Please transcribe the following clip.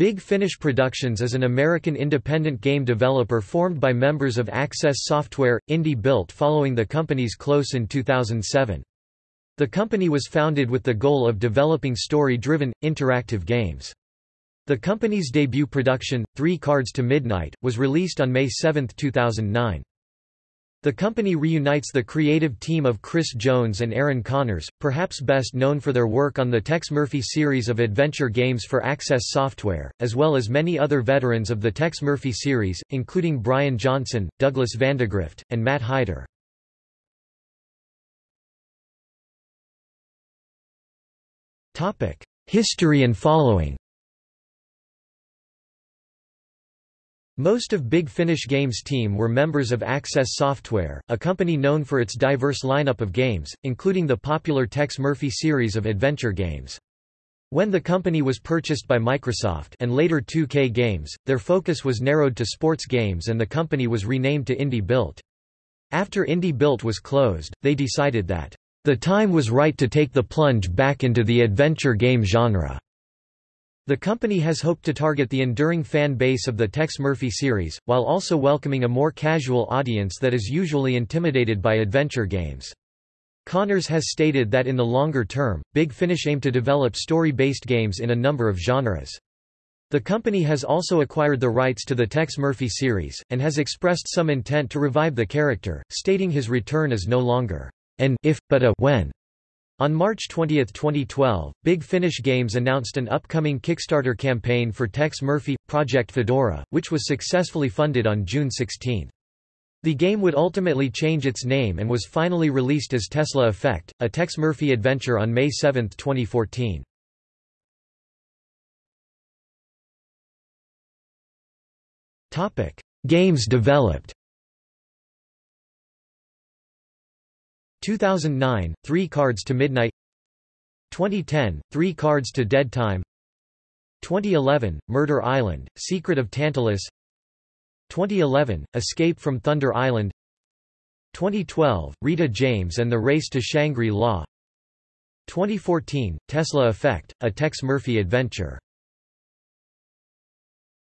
Big Finish Productions is an American independent game developer formed by members of Access Software, Indie built following the company's close in 2007. The company was founded with the goal of developing story-driven, interactive games. The company's debut production, Three Cards to Midnight, was released on May 7, 2009. The company reunites the creative team of Chris Jones and Aaron Conners, perhaps best known for their work on the Tex Murphy series of adventure games for Access Software, as well as many other veterans of the Tex Murphy series, including Brian Johnson, Douglas Vandegrift, and Matt Hyder. History and following Most of Big Finish Games' team were members of Access Software, a company known for its diverse lineup of games, including the popular Tex Murphy series of adventure games. When the company was purchased by Microsoft and later 2K Games, their focus was narrowed to sports games and the company was renamed to Indie Built. After Indie Built was closed, they decided that, "...the time was right to take the plunge back into the adventure game genre." The company has hoped to target the enduring fan base of the Tex Murphy series, while also welcoming a more casual audience that is usually intimidated by adventure games. Conners has stated that in the longer term, Big Finish aim to develop story-based games in a number of genres. The company has also acquired the rights to the Tex Murphy series, and has expressed some intent to revive the character, stating his return is no longer an if, but a when. On March 20, 2012, Big Finish Games announced an upcoming Kickstarter campaign for Tex Murphy, Project Fedora, which was successfully funded on June 16. The game would ultimately change its name and was finally released as Tesla Effect, a Tex Murphy adventure on May 7, 2014. Games developed 2009, Three Cards to Midnight. 2010, Three Cards to Dead Time. 2011, Murder Island, Secret of Tantalus. 2011, Escape from Thunder Island. 2012, Rita James and the Race to Shangri-La. 2014, Tesla Effect, a Tex Murphy adventure